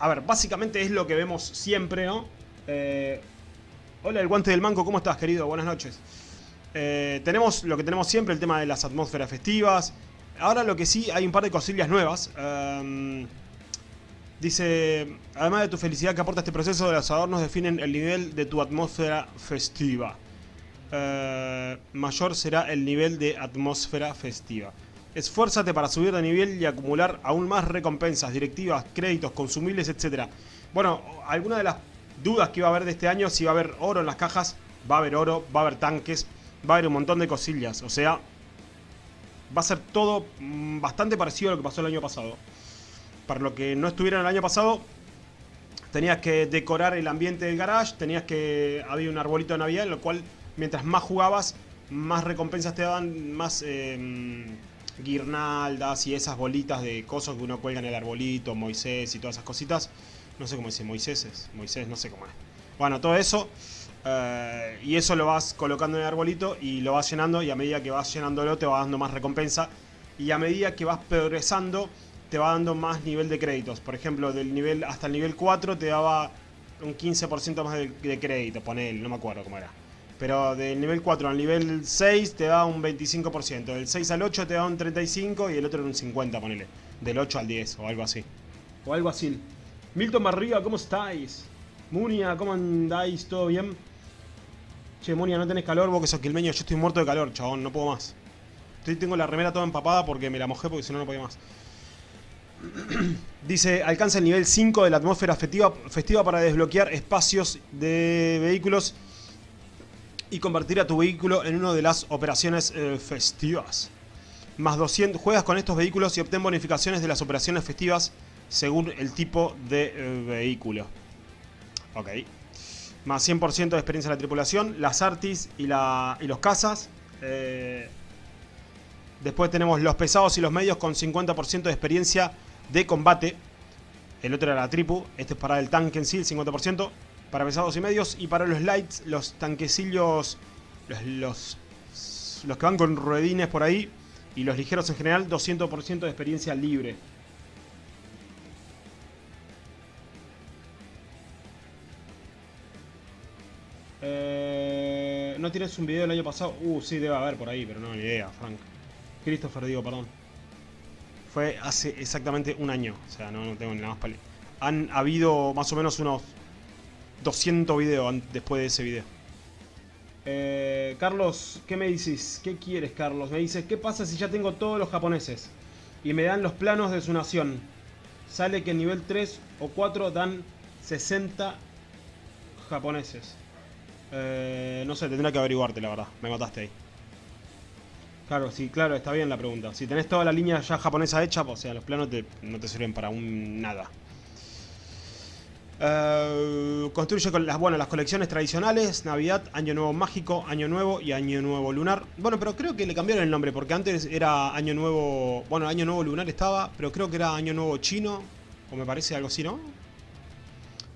a ver, básicamente es lo que vemos siempre, ¿no? Eh, hola, el guante del manco, ¿cómo estás, querido? Buenas noches. Eh, tenemos lo que tenemos siempre, el tema de las atmósferas festivas. Ahora lo que sí, hay un par de cosillas nuevas. Em, dice, además de tu felicidad que aporta este proceso, los adornos definen el nivel de tu atmósfera festiva. Eh, mayor será el nivel de atmósfera festiva. Esfuérzate para subir de nivel y acumular aún más recompensas, directivas, créditos, consumibles, etc. Bueno, alguna de las dudas que iba a haber de este año, si va a haber oro en las cajas, va a haber oro, va a haber tanques, va a haber un montón de cosillas. O sea, va a ser todo mm, bastante parecido a lo que pasó el año pasado. Para lo que no estuviera el año pasado, tenías que decorar el ambiente del garage, tenías que... había un arbolito de Navidad, en lo cual mientras más jugabas, más recompensas te daban, más... Eh, guirnaldas y esas bolitas de cosas que uno cuelga en el arbolito, Moisés y todas esas cositas. No sé cómo dice, Moisés Moisés, no sé cómo es. Bueno, todo eso. Eh, y eso lo vas colocando en el arbolito y lo vas llenando y a medida que vas llenándolo te va dando más recompensa. Y a medida que vas progresando te va dando más nivel de créditos. Por ejemplo, del nivel hasta el nivel 4 te daba un 15% más de, de crédito, ponele, no me acuerdo cómo era. Pero del nivel 4 al nivel 6 te da un 25%. Del 6 al 8 te da un 35% y el otro un 50%, ponele. Del 8 al 10 o algo así. O algo así. Milton Barriga, ¿cómo estáis? Munia, ¿cómo andáis? ¿Todo bien? Che, Munia, ¿no tenés calor? Vos que sos quilmeño, yo estoy muerto de calor, chabón, no puedo más. Estoy, tengo la remera toda empapada porque me la mojé porque si no, no podía más. Dice, alcanza el nivel 5 de la atmósfera festiva, festiva para desbloquear espacios de vehículos y convertir a tu vehículo en una de las operaciones eh, festivas. Más 200, juegas con estos vehículos y obtén bonificaciones de las operaciones festivas según el tipo de eh, vehículo. Ok. Más 100% de experiencia en la tripulación, las artis y, la, y los cazas. Eh, después tenemos los pesados y los medios con 50% de experiencia de combate. El otro era la tripu, este es para el tanque en sí, el 50% para pesados y medios. Y para los lights, los tanquecillos, los, los, que van con ruedines por ahí. Y los ligeros en general, 200% de experiencia libre. Eh, ¿No tienes un video del año pasado? Uh, sí, debe haber por ahí, pero no, ni idea, Frank. Christopher, digo, perdón. Fue hace exactamente un año. O sea, no, no tengo ni nada más para... Han habido más o menos unos 200 videos después de ese video. Eh, Carlos, ¿qué me dices? ¿Qué quieres, Carlos? Me dices, ¿qué pasa si ya tengo todos los japoneses? Y me dan los planos de su nación. Sale que en nivel 3 o 4 dan 60 japoneses. Eh, no sé, tendré que averiguarte, la verdad. Me mataste ahí. Claro, sí, claro, está bien la pregunta. Si tenés toda la línea ya japonesa hecha, o sea, los planos no te sirven para un nada. Eh, construye con las, bueno, las colecciones tradicionales, Navidad, Año Nuevo Mágico, Año Nuevo y Año Nuevo Lunar. Bueno, pero creo que le cambiaron el nombre porque antes era Año Nuevo... Bueno, Año Nuevo Lunar estaba, pero creo que era Año Nuevo Chino, o me parece algo así, ¿no?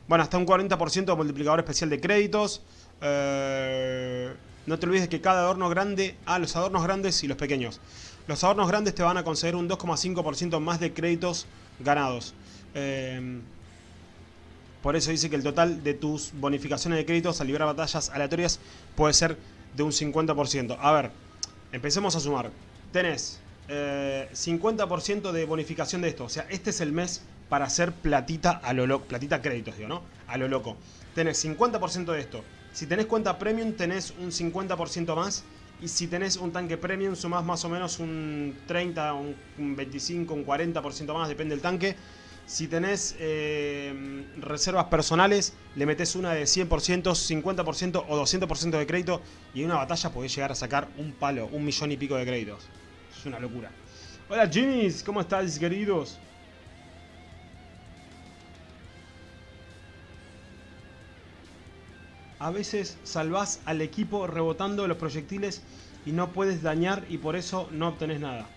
Bueno, hasta un 40% de multiplicador especial de créditos. Eh, no te olvides que cada adorno grande... Ah, los adornos grandes y los pequeños. Los adornos grandes te van a conceder un 2,5% más de créditos ganados. Eh, por eso dice que el total de tus bonificaciones de créditos al librar batallas aleatorias puede ser de un 50%. A ver, empecemos a sumar. Tenés 50% eh, de bonificación de esto. O sea, este es el mes para hacer platita a lo loco. Platita créditos, digo, ¿no? A lo loco. Tenés 50% de esto. Si tenés cuenta premium, tenés un 50% más. Y si tenés un tanque premium, sumás más o menos un 30, un 25, un 40% más, depende del tanque. Si tenés eh, reservas personales, le metes una de 100%, 50% o 200% de crédito y en una batalla podés llegar a sacar un palo, un millón y pico de créditos. Es una locura. Hola Jimmys, ¿cómo estás queridos? A veces salvás al equipo rebotando los proyectiles y no puedes dañar y por eso no obtenés nada.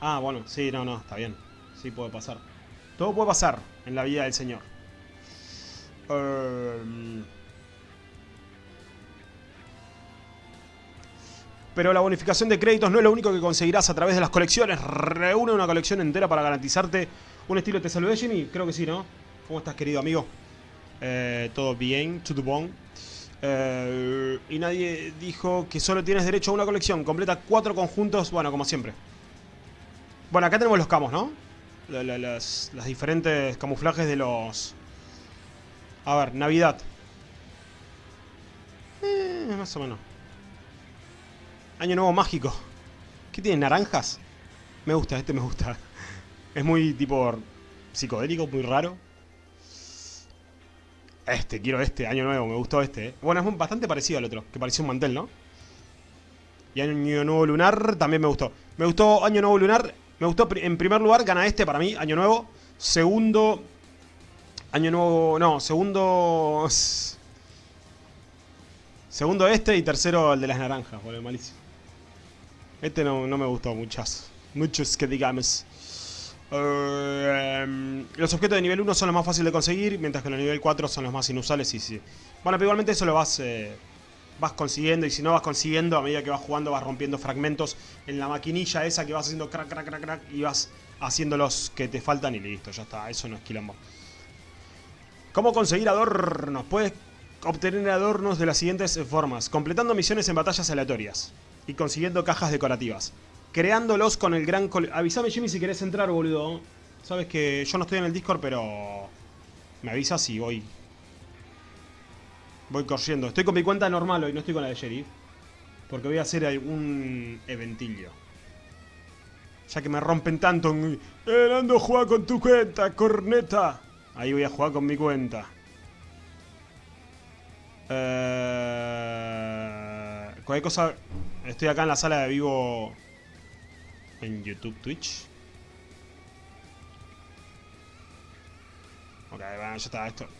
Ah, bueno, sí, no, no, está bien. Sí puede pasar. Todo puede pasar en la vida del Señor. Em, Pero la bonificación de créditos no es lo único que conseguirás a través de las colecciones. Reúne una colección entera para garantizarte un estilo. ¿Te saludé, Jimmy? Creo que sí, ¿no? ¿Cómo estás, querido amigo? Eh, Todo bien, bone. Eh, y nadie dijo que solo tienes derecho a una colección. Completa cuatro conjuntos, bueno, como siempre. Bueno, acá tenemos los camos, ¿no? La- la- las, diferentes camuflajes de los... A ver, Navidad. Eh, más o menos. Año Nuevo Mágico. ¿Qué tiene? ¿Naranjas? Me gusta, este me gusta. Es muy tipo psicodélico, muy raro. Este, quiero este, Año Nuevo, me gustó este. eh. Bueno, es bastante parecido al otro, que parecía un mantel, ¿no? Y Año Nuevo Lunar también me gustó. Me gustó Año Nuevo Lunar. Me gustó, en primer lugar, gana este para mí, Año Nuevo. Segundo, Año Nuevo, no, segundo... Segundo este y tercero el de las naranjas, boludo, malísimo. Este no, no me gustó muchas. Muchos que digamos. Eh, los objetos de nivel 1 son los más fáciles de conseguir, mientras que los nivel 4 son los más inusuales y sí. Bueno, pero igualmente eso lo vas, eh, vas consiguiendo y si no vas consiguiendo, a medida que vas jugando vas rompiendo fragmentos en la maquinilla esa que vas haciendo crack, crack, crack, crack y vas haciendo los que te faltan y listo, ya está, eso no es quilombo. ¿Cómo conseguir adornos? Puedes obtener adornos de las siguientes formas. Completando misiones en batallas aleatorias. Y consiguiendo cajas decorativas. Creándolos con el gran... Avísame Jimmy si querés entrar, boludo. Sabes que yo no estoy en el Discord, pero... Me avisas y voy... Voy corriendo. Estoy con mi cuenta normal hoy, no estoy con la de Sheriff. Porque voy a hacer algún eventillo. Ya que me rompen tanto. Eh, Nando, juega con tu cuenta, corneta. Ahí voy a jugar con mi cuenta. Eh, cualquier cosa. Estoy acá en la sala de vivo. En YouTube, Twitch. Ok, bueno, ya está. Esto.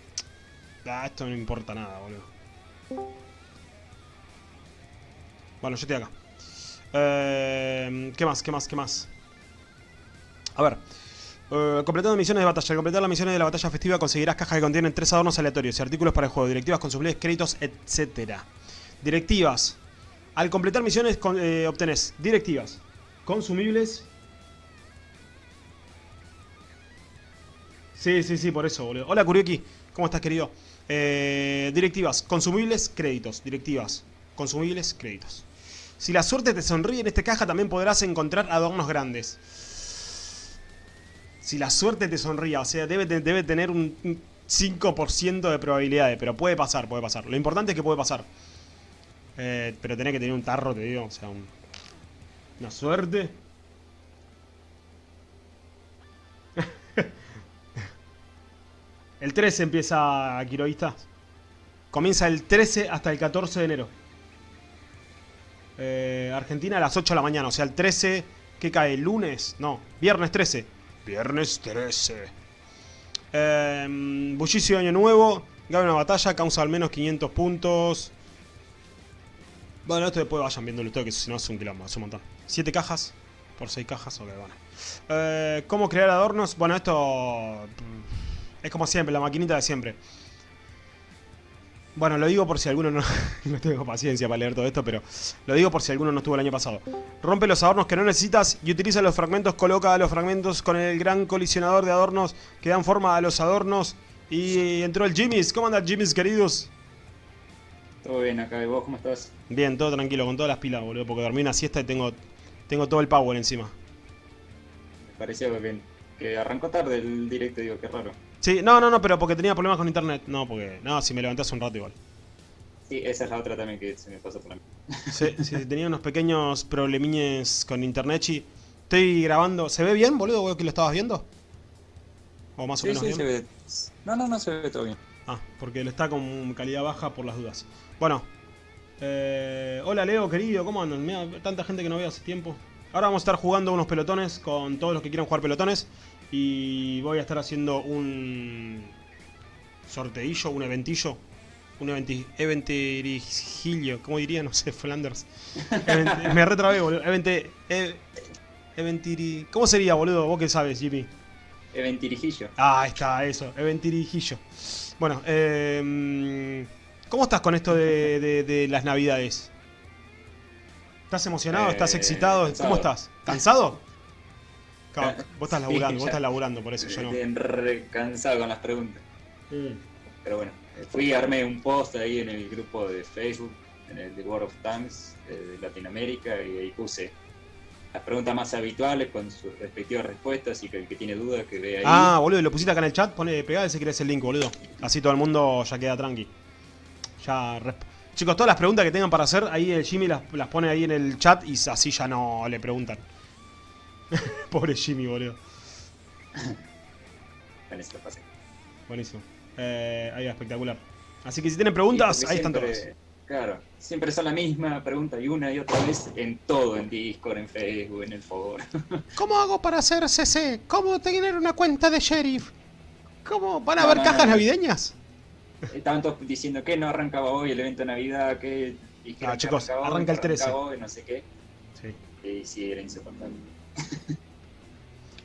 Esto no importa nada, boludo. Bueno, yo estoy acá. Eh, ¿Qué más? ¿Qué más? ¿Qué más? A ver. Eh, completando misiones de batalla. Al completar las misiones de la batalla festiva conseguirás cajas que contienen tres adornos aleatorios y artículos para el juego, directivas, consumibles, créditos, etc. Directivas. Al completar misiones con- eh, obtenés directivas, consumibles. Sí, sí, sí, por eso, boludo. Hola, Kurieki. ¿Cómo estás, querido? Eh, directivas, consumibles, créditos. Directivas, consumibles, créditos. Si la suerte te sonríe en esta caja, también podrás encontrar adornos grandes. Si la suerte te sonríe, o sea, debe, debe tener un un 5% de probabilidades, pero puede pasar, puede pasar. Lo importante es que puede pasar. Eh, pero tenés que tener un tarro, te digo, o sea, un- una suerte. El 13 empieza Quiroísta. Comienza el 13 hasta el 14 de enero. Eh, Argentina a las 8 de la mañana, o sea, el 13, ¿qué cae? ¿Lunes? No, viernes 13. Viernes 13. Eh, bullicio de Año Nuevo. Gana una batalla, causa al menos 500 puntos. Bueno, esto después vayan viéndolo todo, que si no es un quilombo, es un montón. 7 cajas por 6 cajas, ok, bueno. Eh, ¿Cómo crear adornos? Bueno, esto mm, es como siempre, la maquinita de siempre. Bueno, lo digo por si alguno no, no tengo paciencia para leer todo esto, pero lo digo por si alguno no estuvo el año pasado. Rompe los adornos que no necesitas y utiliza los fragmentos, coloca los fragmentos con el gran colisionador de adornos que dan forma a los adornos. Y entró el Jimmy's. ¿Cómo andan Jimmy's, queridos? Todo bien acá, ¿y vos cómo estás? Bien, todo tranquilo, con todas las pilas, boludo, porque dormí una siesta y tengo, tengo todo el power encima. Me pareció que, que arrancó tarde el directo, digo, qué raro. Sí, no, no, no, pero porque tenía problemas con internet. No, porque. No, si me levanté hace un rato igual. Sí, esa es la otra también que se me pasó por la Sí, sí, tenía unos pequeños problemiñes con internet y estoy grabando. ¿Se ve bien, boludo? ¿Vos que lo estabas viendo? ¿O más o Sí, menos sí, bien? se ve. No, no, no se ve todo bien. Ah, porque lo está con calidad baja por las dudas. Bueno. eh, hola Leo, querido, ¿cómo andan? Mira, tanta gente que no veo hace tiempo. Ahora vamos a estar jugando unos pelotones con todos los que quieran jugar pelotones. Y voy a estar haciendo un sorteillo, un eventillo. Un eventi ¿cómo diría? No sé, Flanders. Event- me retrabé, boludo. Evente, eventiri... ¿Cómo sería, boludo? ¿Vos qué sabes, Jimmy? Eventirijillo. Ah, está, eso, Eventirijillo. Bueno, eh, ¿cómo estás con esto de, de- de las navidades? ¿Estás emocionado? ¿Estás Eh, excitado? cansado. ¿Cómo estás? ¿Cansado? Claro, vos estás Sí, laburando, vos estás laburando, por eso yo no. Bien cansado con las preguntas. Mm. Pero bueno, eh, fui, armé un post ahí en el grupo de Facebook, en el de World of Tanks eh, de Latinoamérica, y ahí puse las preguntas más habituales con sus respectivas respuestas, y que el que tiene dudas que vea ahí. Ah, boludo, lo pusiste acá en el chat, pone, pegá ese querés el link, boludo. Así todo el mundo ya queda tranqui. Ya Chicos, todas las preguntas que tengan para hacer, ahí el Jimmy las, las pone ahí en el chat y así ya no le preguntan. Pobre Jimmy, boludo. Pasé. Buenísimo. Eh, ahí va, espectacular. Así que si tienen preguntas, Sí, ahí están todas. Claro, siempre son la misma pregunta y una y otra vez en todo, en Discord, en Facebook, en el foro. ¿Cómo hago para hacer CC? ¿Cómo tener una cuenta de sheriff? ¿Cómo van a No, haber no, cajas no. navideñas? Estaban todos diciendo que no arrancaba hoy el evento de Navidad, que Ah, chicos, hoy, arranca el que 13. arrancaba hoy, no sé qué. Sí. Y sí, era insoportable.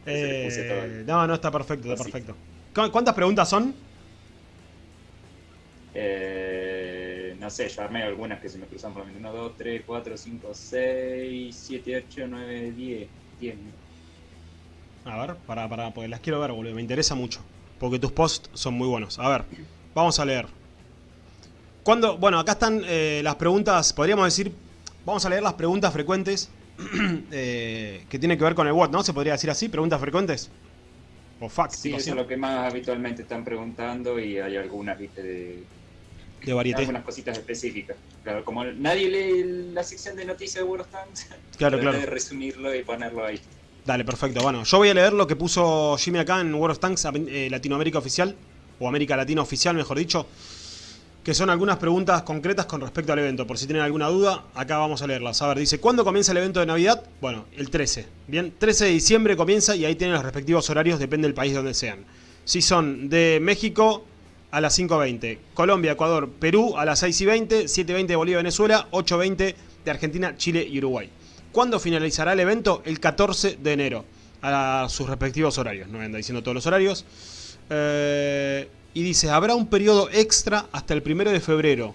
Eh, no, no, está perfecto, está Así. perfecto. ¿Cu- ¿Cuántas preguntas son? Eh, no sé, yo armé algunas que se me cruzan por lo menos 1, 2, 3, 4, 5, 6, 7, 8, 9, 10. 10. A ver, para, para, porque las quiero ver, boludo. Me interesa mucho. Porque tus posts son muy buenos. A ver, vamos a leer. Cuando, bueno, acá están eh, las preguntas, podríamos decir, vamos a leer las preguntas frecuentes eh, que tienen que ver con el WOT, ¿no? Se podría decir así, preguntas frecuentes. O facts, Sí, eso es lo que más habitualmente están preguntando y hay algunas, viste, de de varieté. algunas cositas específicas. Claro, como nadie lee la sección de noticias de World of Tanks, Claro, claro. de resumirlo y ponerlo ahí. Dale, perfecto. Bueno, yo voy a leer lo que puso Jimmy acá en World of Tanks eh, Latinoamérica Oficial, o América Latina Oficial, mejor dicho, que son algunas preguntas concretas con respecto al evento. Por si tienen alguna duda, acá vamos a leerlas. A ver, dice, ¿cuándo comienza el evento de Navidad? Bueno, el 13. Bien, 13 de diciembre comienza y ahí tienen los respectivos horarios, depende del país donde sean. Si son de México a las 5.20, Colombia, Ecuador, Perú a las 6.20, 7.20 de Bolivia, Venezuela, 8.20 de Argentina, Chile y Uruguay. ¿Cuándo finalizará el evento? El 14 de enero, a sus respectivos horarios. No me anda diciendo todos los horarios. Eh, y dice, habrá un periodo extra hasta el 1 de febrero.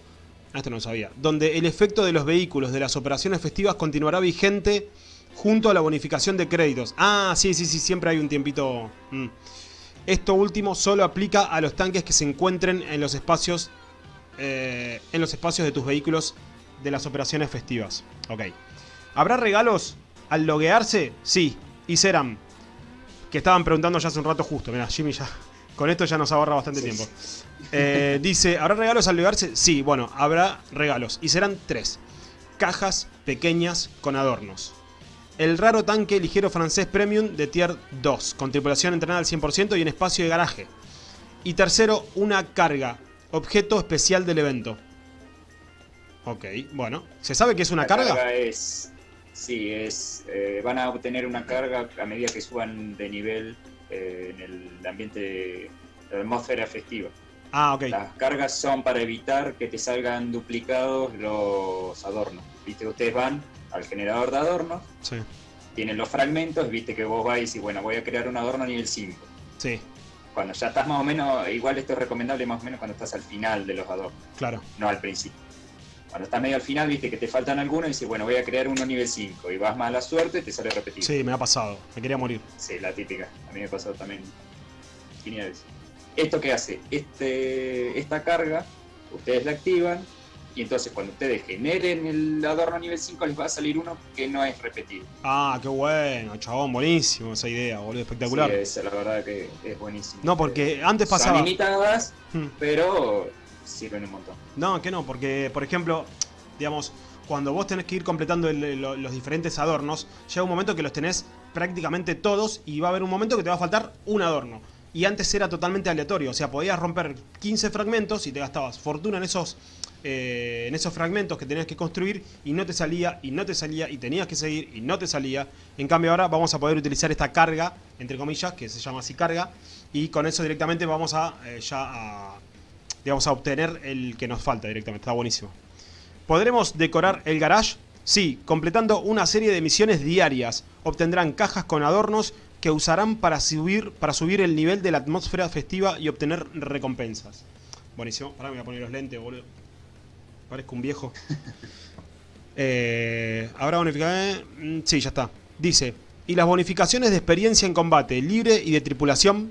Ah, Esto no sabía. Donde el efecto de los vehículos de las operaciones festivas continuará vigente junto a la bonificación de créditos. Ah, sí, sí, sí, siempre hay un tiempito. mm. Esto último solo aplica a los tanques que se encuentren en los espacios eh, en los espacios de tus vehículos de las operaciones festivas. Ok. ¿Habrá regalos al loguearse? Sí, y serán. Que estaban preguntando ya hace un rato justo. Mira, Jimmy ya. Con esto ya nos ahorra bastante Sí, tiempo. Eh, dice, ¿habrá regalos al loguearse? Sí, bueno, habrá regalos. Y serán tres. Cajas pequeñas con adornos. El raro tanque ligero francés premium de tier 2, con tripulación entrenada al 100% y en espacio de garaje. Y tercero, una carga, objeto especial del evento. Ok, bueno. ¿Se sabe qué es una La carga? es, sí, es, eh, van a obtener una carga a medida que suban de nivel eh, en el ambiente de la atmósfera festiva. Ah, ok. Las cargas son para evitar que te salgan duplicados los adornos. Viste, ustedes van al generador de adornos, Sí, tienen los fragmentos, viste que vos vais y bueno, voy a crear un adorno nivel 5. sí, Cuando ya estás más o menos, igual esto es recomendable más o menos cuando estás al final de los adornos, claro. no al principio. Cuando estás medio al final, viste que te faltan algunos y dices, bueno, voy a crear uno nivel 5 y vas más a la suerte y te sale repetido. Sí, me ha pasado. Me quería morir. Sí, la típica. A mí me pasó también infinidad de veces. ¿Esto qué hace? Este, esta carga, ustedes la activan y entonces cuando ustedes generen el adorno nivel 5 les va a salir uno que no es repetido. Ah, qué bueno, chabón. Buenísimo esa idea, boludo. Espectacular. Sí, esa la verdad que es buenísimo. No, porque antes Son pasaba... limitadas, Hmm. pero sirven un montón. No, que no, porque, por ejemplo, digamos, cuando vos tenés que ir completando los diferentes adornos, llega un momento que los tenés prácticamente todos y va a haber un momento que te va a faltar un adorno. Y antes era totalmente aleatorio, o sea, podías romper 15 fragmentos y te gastabas fortuna en esos, eh, en esos fragmentos que tenías que construir y no te salía, y no te salía, y tenías que seguir y no te salía. En cambio ahora vamos a poder utilizar esta carga, entre comillas, que se llama así carga, y con eso directamente vamos a eh, ya a, digamos, a obtener el que nos falta directamente. Está buenísimo. ¿Podremos decorar el garage? Sí, completando una serie de misiones diarias. Obtendrán cajas con adornos que usarán para subir, para subir el nivel de la atmósfera festiva y obtener recompensas. Buenísimo. Ahora me voy a poner los lentes, boludo. Parezco un viejo. Eh, ¿Habrá bonificaciones? Mm, Sí, ya está. Dice, y las bonificaciones de experiencia en combate libre y de tripulación.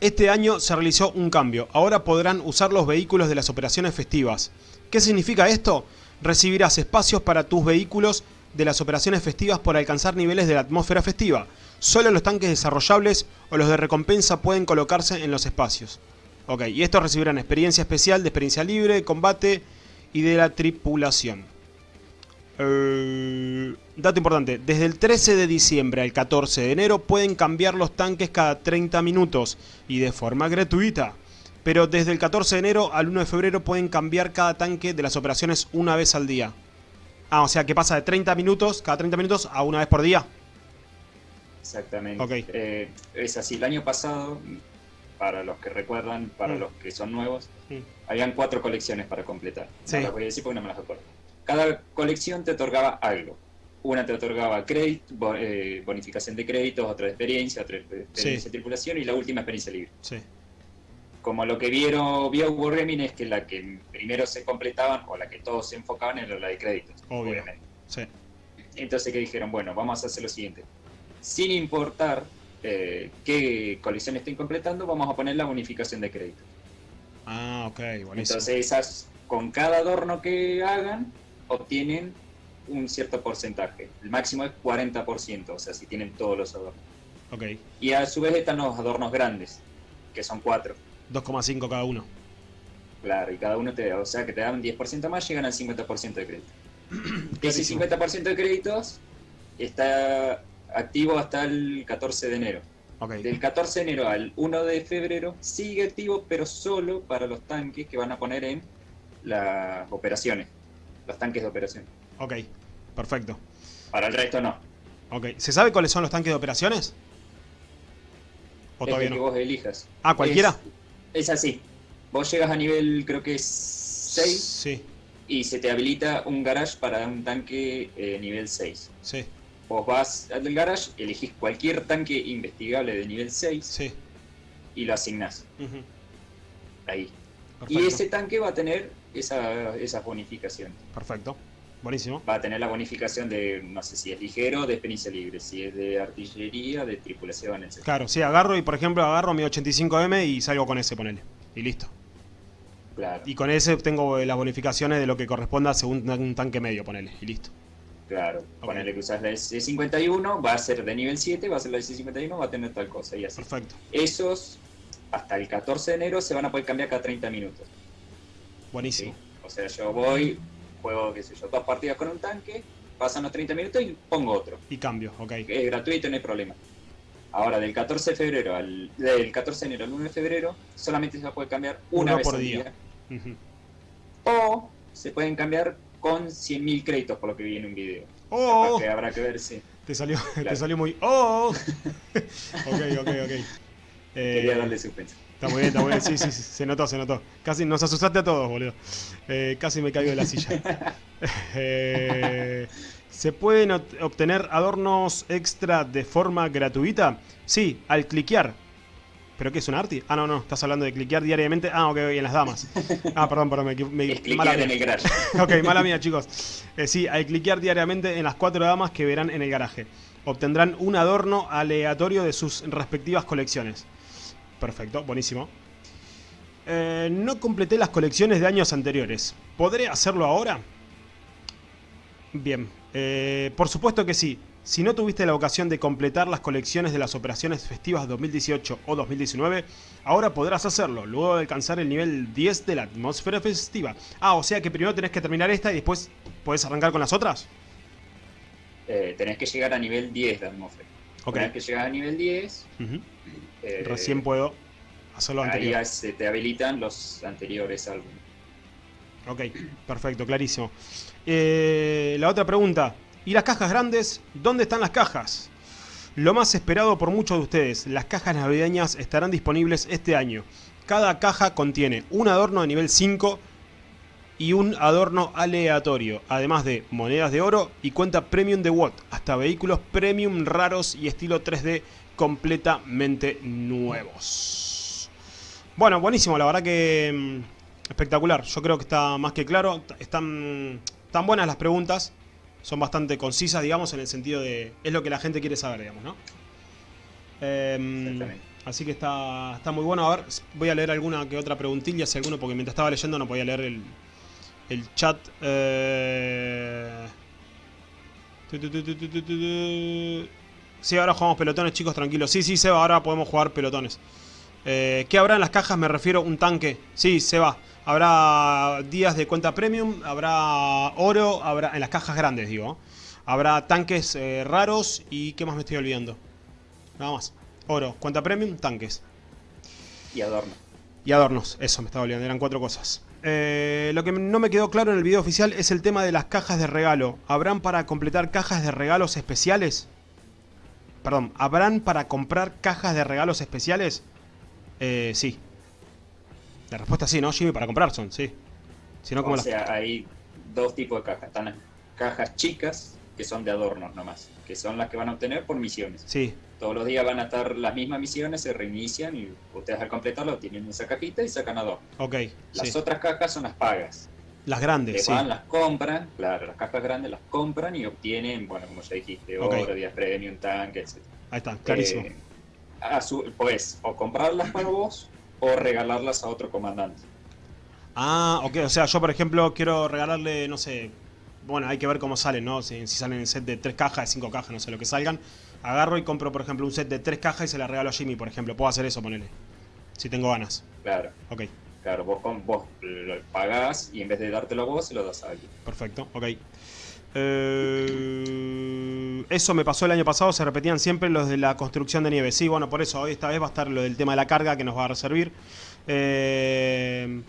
Este año se realizó un cambio. Ahora podrán usar los vehículos de las operaciones festivas. ¿Qué significa esto? Recibirás espacios para tus vehículos de las operaciones festivas por alcanzar niveles de la atmósfera festiva. Solo los tanques desarrollables o los de recompensa pueden colocarse en los espacios. Ok, y estos recibirán experiencia especial de experiencia libre, combate y de la tripulación. Eh, dato importante, desde el 13 de diciembre al 14 de enero pueden cambiar los tanques cada 30 minutos y de forma gratuita. Pero desde el 14 de enero al 1 de febrero pueden cambiar cada tanque de las operaciones una vez al día. Ah, o sea que pasa de 30 minutos, cada 30 minutos, a una vez por día. Exactamente. Ok. Eh, es así, el año pasado, para los que recuerdan, para Mm. los que son nuevos, Mm. habían cuatro colecciones para completar. Sí. No las voy a decir porque no me las acuerdo. Cada colección te otorgaba algo. Una te otorgaba crédito, eh, bonificación de créditos, otra de experiencia, otra de experiencia Sí. de tripulación y la última experiencia libre. Sí. Como lo que vieron, vio Wargaming es que la que primero se completaban o la que todos se enfocaban era la de créditos, Obvio. obviamente. Sí. Entonces que dijeron, bueno, vamos a hacer lo siguiente. Sin importar eh, qué colección estén completando, vamos a poner la bonificación de crédito. Ah, ok, buenísimo. Entonces esas, con cada adorno que hagan, obtienen un cierto porcentaje. El máximo es 40%, o sea, si tienen todos los adornos. Ok, Y a su vez están los adornos grandes, que son cuatro. 2,5 cada uno. Claro, y cada uno te o sea que te dan un 10% más, llegan al 50% de crédito. Ese Clarísimo. 50% de créditos está activo hasta el 14 de enero. Ok, Del 14 de enero al 1 de febrero sigue activo, pero solo para los tanques que van a poner en las operaciones, los tanques de operación. ok, perfecto. Para el resto no. Ok, ¿se sabe cuáles son los tanques de operaciones? ¿O es todavía el que no? vos elijas. Ah, ¿cualquiera? Es, es así. Vos llegas a nivel, creo que es 6, Sí, y se te habilita un garage para un tanque eh, nivel 6. sí, Vos vas al garage, elegís cualquier tanque investigable de nivel 6 sí. y lo asignás ahí. Perfecto, Y ese tanque va a tener esa, esas bonificaciones. perfecto. Buenísimo. Va a tener la bonificación de, no sé si es ligero, de experiencia libre, si es de artillería, de tripulación, etc. Claro, sí, agarro y por ejemplo agarro mi 85M y salgo con ese, ponele. Y listo. Claro, Y con ese tengo eh, las bonificaciones de lo que corresponda según un tanque medio, ponele. Y listo. claro. Ponele que usas la S51, va a ser de nivel 7, va a ser la S51, va a tener tal cosa y así. Perfecto. Esos, hasta el 14 de enero, se van a poder cambiar cada 30 minutos. ¿Sí? Buenísimo. O sea, yo voy, juego, qué sé yo, dos partidas con un tanque, pasan los 30 minutos y pongo otro. Y cambio, ok. Es gratuito, no hay problema. Ahora, del 14 de febrero al del 14 de enero al 1 de febrero, solamente se poder cambiar una Uno vez por al día. O se pueden cambiar con 100.000 créditos, por lo que vi en un video. ¡Oh! Que habrá que ver si Te salió, te salió muy. ¡Oh! ok, ok, ok. Eh, quería darle suspenso. Está muy bien, está muy bien. Sí, sí, sí, se notó, se notó. Casi nos asustaste a todos, boludo. Eh, casi me caigo de la silla. Eh, ¿Se pueden obtener adornos extra de forma gratuita? Sí, al cliquear. ¿Pero qué es un arti? Ah, no, no, estás hablando de cliquear diariamente. Ah, ok, en las damas. Ah, perdón, perdón, me, me, Es mala cliquear mía. en el garage. Ok, mala mía, chicos. Eh, sí, al cliquear diariamente en las cuatro damas que verán en el garaje. Obtendrán un adorno aleatorio de sus respectivas colecciones. Perfecto, buenísimo. Eh, no completé las colecciones de años anteriores. ¿Podré hacerlo ahora? Bien, eh, por supuesto que sí. Si no tuviste la ocasión de completar las colecciones de las operaciones festivas 2018 o 2019, ahora podrás hacerlo, luego de alcanzar el nivel 10 de la atmósfera festiva. Ah, o sea que primero tenés que terminar esta y después podés arrancar con las otras. Eh, tenés que llegar a nivel 10 de atmósfera. Ok. Una vez que llegas a nivel 10, Ujú. Eh, Recién puedo anterior. ya se te habilitan los anteriores álbumes. Ok, perfecto, clarísimo. Eh, la otra pregunta. ¿Y las cajas grandes? ¿Dónde están las cajas? Lo más esperado por muchos de ustedes, las cajas navideñas estarán disponibles este año. Cada caja contiene un adorno de nivel 5 y un adorno aleatorio, además de monedas de oro y cuenta premium de WOT, hasta vehículos premium raros y estilo 3D completamente nuevos. Bueno, buenísimo, la verdad que mm, espectacular. Yo creo que está más que claro. Están Están buenas las preguntas. Son bastante concisas, digamos, en el sentido de... Es lo que la gente quiere saber, digamos, ¿no? Em, así que está, está muy bueno. A ver, voy a leer alguna que otra preguntilla, si alguno, porque mientras estaba leyendo no podía leer el, el chat. Eh... Sí, ahora jugamos pelotones, chicos, tranquilos. Sí, sí, Seba, ahora podemos jugar pelotones. Eh, ¿Qué habrá en las cajas? Me refiero un tanque. Sí, se va. Habrá días de cuenta premium, habrá oro, habrá en las cajas grandes, digo. Habrá tanques eh, raros y ¿qué más me estoy olvidando? Nada más. Oro, cuenta premium, tanques. Y adornos. Y adornos, eso me estaba olvidando, eran cuatro cosas. Eh, lo que no me quedó claro en el video oficial es el tema de las cajas de regalo. ¿Habrán para completar cajas de regalos especiales? Perdón, ¿habrán para comprar cajas de regalos especiales? Eh, sí. La respuesta es sí, ¿no, Jimmy? Para comprar son, sí. Si no, como o sea, hay dos tipos de cajas. Están las cajas chicas, que son de adornos nomás, que son las que van a obtener por misiones. Sí. Todos los días van a estar las mismas misiones, se reinician y ustedes al completarlo tienen esa cajita y sacan adorno. Ok. Las otras cajas son las pagas. Las grandes, sí. van, las compran, claro, las cajas grandes las compran y obtienen, bueno, como ya dijiste, oro, días premium, tanque, etc. Ahí está, clarísimo. Eh, a su, pues, o comprarlas para vos o regalarlas a otro comandante. Ah, ok, o sea, yo por ejemplo quiero regalarle, no sé, bueno, hay que ver cómo salen, ¿no? Si, salen en set de tres cajas, de cinco cajas, no sé lo que salgan. Agarro y compro, por ejemplo, un set de tres cajas y se la regalo a Jimmy, por ejemplo. Puedo hacer eso, ponele. Si tengo ganas. Claro. Ok. Claro, vos, con, vos lo pagás y en vez de dártelo a vos, se lo das a alguien. Perfecto, ok. Eh, eso me pasó el año pasado, se repetían siempre los de la construcción de nieve. Sí, bueno, por eso hoy esta vez va a estar lo del tema de la carga que nos va a servir. Eh,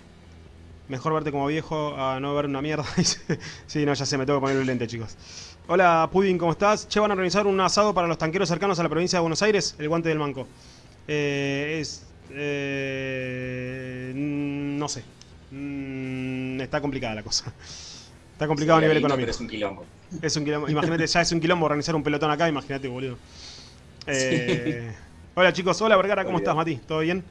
mejor verte como viejo a no ver una mierda. sí, no, ya sé, me tengo que poner el lente, chicos. Hola, Pudding, ¿cómo estás? Che, van a organizar un asado para los tanqueros cercanos a la provincia de Buenos Aires, el guante del manco. Eh. No sé. Mm, está complicada la cosa. Está complicado a nivel económico. es un quilombo. Es un quilombo. Imagínate, ya es un quilombo organizar un pelotón acá, imagínate, boludo. Eh, hola chicos, hola Vergara, ¿cómo estás, Mati? ¿Todo bien?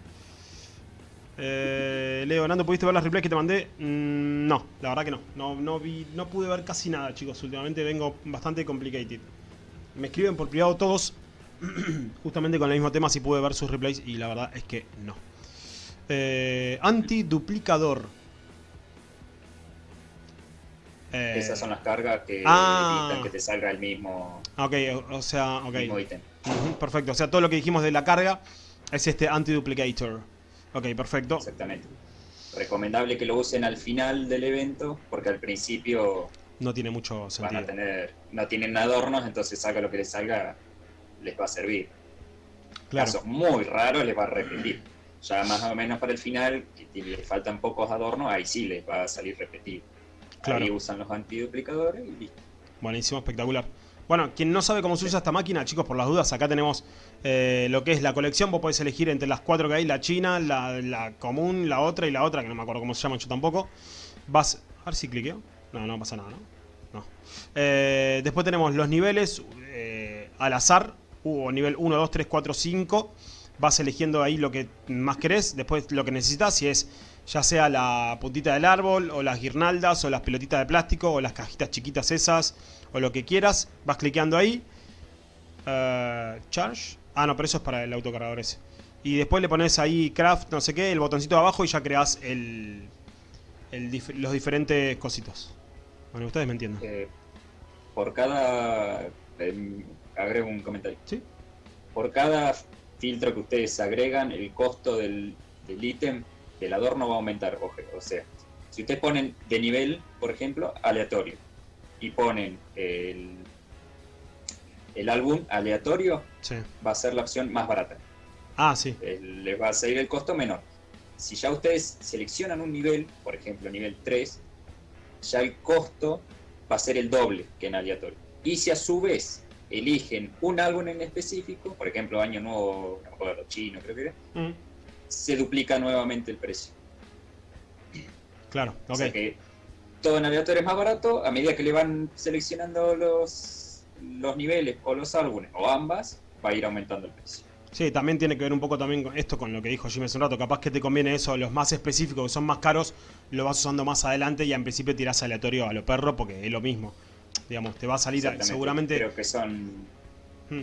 Eh, Leo, Nando, ¿pudiste ver las replays que te mandé? Mm, no, la verdad que no. no. No vi, no pude ver casi nada, chicos. Últimamente vengo bastante complicated. Me escriben por privado todos, justamente con el mismo tema, si pude ver sus replays, y la verdad es que no. Eh, Antiduplicador. Eh, Esas son las cargas que ah. evitan que te salga el mismo. Ok, o, sea, ok. perfecto, o sea, todo lo que dijimos de la carga es este anti-duplicator. Ok, perfecto. Exactamente. Recomendable que lo usen al final del evento, porque al principio. No tiene mucho sentido. Van a tener, no tienen adornos, entonces salga lo que les salga, les va a servir. Claro. Casos muy raros les va a repetir. Ya más o menos para el final, que les faltan pocos adornos, ahí sí les va a salir repetido. Claro. Ahí usan los antiduplicadores y listo. Buenísimo, espectacular. Bueno, quien no sabe cómo se usa esta máquina, chicos, por las dudas, acá tenemos eh, lo que es la colección. Vos podés elegir entre las cuatro que hay, la china, la, común, la otra y la otra, que no me acuerdo cómo se llama yo tampoco. Vas... A ver si cliqueo. No, no pasa nada, ¿no? No. Eh, después tenemos los niveles eh, al azar. O nivel 1, 2, 3, 4, 5. Vas eligiendo ahí lo que más querés. Después lo que necesitas, si es ya sea la puntita del árbol, o las guirnaldas, o las pelotitas de plástico, o las cajitas chiquitas esas, o lo que quieras. Vas cliqueando ahí. Uh, charge. Ah, no, pero eso es para el autocargador ese. Y después le pones ahí craft, no sé qué, el botoncito de abajo y ya creas el, los diferentes cositos. Bueno, ustedes me entienden. Eh, por cada... Eh, agrego un comentario. ¿Sí? Por cada filtro que ustedes agregan, el costo del ítem el adorno va a aumentar. O sea, si ustedes ponen de nivel, por ejemplo, aleatorio, y ponen el, el álbum aleatorio, va a ser la opción más barata. Ah, sí. Les va a salir el costo menor. Si ya ustedes seleccionan un nivel, por ejemplo, nivel 3, ya el costo va a ser el doble que en aleatorio. Y si a su vez eligen un álbum en específico, por ejemplo, Año Nuevo, no chino, creo que era, mm se duplica nuevamente el precio. Claro, ok. O sea que todo en aleatorio es más barato a medida que le van seleccionando los, los niveles o los álbumes o ambas, va a ir aumentando el precio. Sí, también tiene que ver un poco también con esto con lo que dijo Jimmy hace un rato. Capaz que te conviene eso, los más específicos que son más caros, lo vas usando más adelante y en principio tirás aleatorio a lo perro porque es lo mismo. Digamos, te va a salir seguramente. Creo que son. Hmm.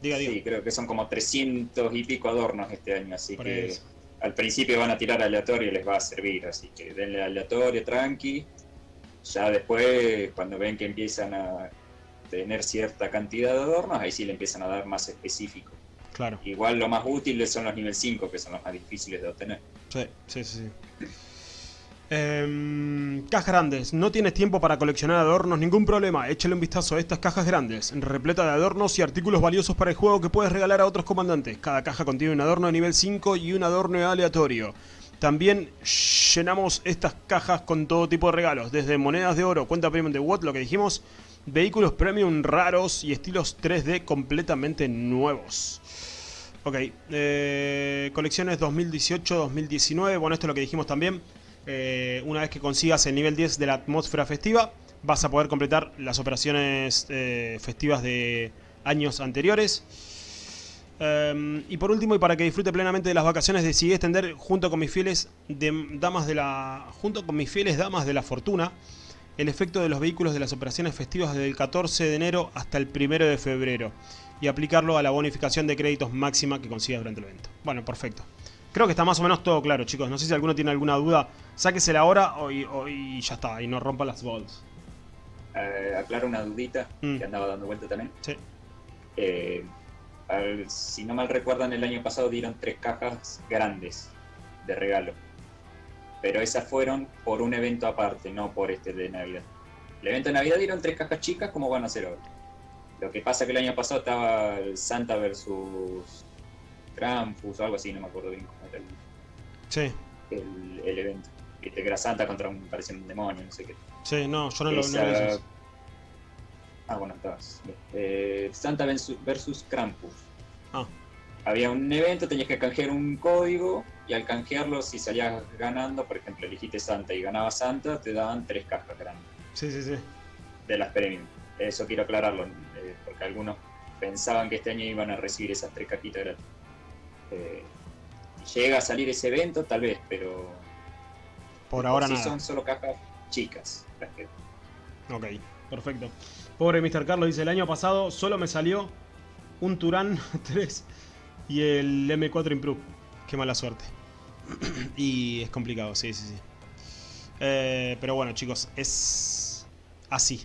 Diga, diga. Sí, creo que son como 300 y pico adornos este año, así que al principio van a tirar aleatorio y les va a servir, así que denle aleatorio, tranqui. Ya después, cuando ven que empiezan a tener cierta cantidad de adornos, ahí sí le empiezan a dar más específico. Claro. Igual lo más útil son los nivel 5, que son los más difíciles de obtener. Sí, sí, sí. Em, cajas grandes. No tienes tiempo para coleccionar adornos, ningún problema. Échale un vistazo a estas cajas grandes, repleta de adornos y artículos valiosos para el juego que puedes regalar a otros comandantes. Cada caja contiene un adorno de nivel 5 y un adorno aleatorio. También llenamos estas cajas con todo tipo de regalos, desde monedas de oro, cuenta premium de Watt, lo que dijimos, vehículos premium raros y estilos 3D completamente nuevos. Ok, eh, colecciones 2018-2019, bueno esto es lo que dijimos también. Eh, una vez que consigas el nivel 10 de la atmósfera festiva, vas a poder completar las operaciones eh, festivas de años anteriores. Em, y por último, y para que disfrute plenamente de las vacaciones, decidí extender junto con mis fieles damas de la junto con mis fieles damas de la fortuna el efecto de los vehículos de las operaciones festivas desde el 14 de enero hasta el 1 de febrero y aplicarlo a la bonificación de créditos máxima que consigas durante el evento. Bueno, perfecto. Creo que está más o menos todo claro, chicos. No sé si alguno tiene alguna duda. Sáquesela ahora o, y, ya está, y no rompa las balls. Eh, aclaro una dudita mm. que andaba dando vuelta también. Sí. Eh, si no mal recuerdan, el año pasado dieron tres cajas grandes de regalo. Pero esas fueron por un evento aparte, no por este de Navidad. El evento de Navidad dieron tres cajas chicas, como van a hacer ahora. Lo que pasa que el año pasado estaba el Santa versus Krampus o algo así, no me acuerdo bien cómo era el, sí. el, evento. que era Santa contra un, parecía un demonio, no sé qué. Sí, no, yo no lo vi. Ah, bueno, estabas. Eh, Santa versus Krampus. Ah. Había un evento, tenías que canjear un código y al canjearlo, si salías ganando, por ejemplo, elegiste Santa y ganaba Santa, te daban tres cajas grandes. Sí, sí, sí. De las premium. Eso quiero aclararlo, eh, porque algunos pensaban que este año iban a recibir esas tres cajitas gratis. Eh, llega a salir ese evento, tal vez, pero. Por ahora no. nada. son solo cajas chicas Ok, perfecto. Pobre Mr. Carlos dice: el año pasado solo me salió un Turán 3 y el M4 Improve. Qué mala suerte. y es complicado, sí, sí, sí. Eh, pero bueno, chicos, es así.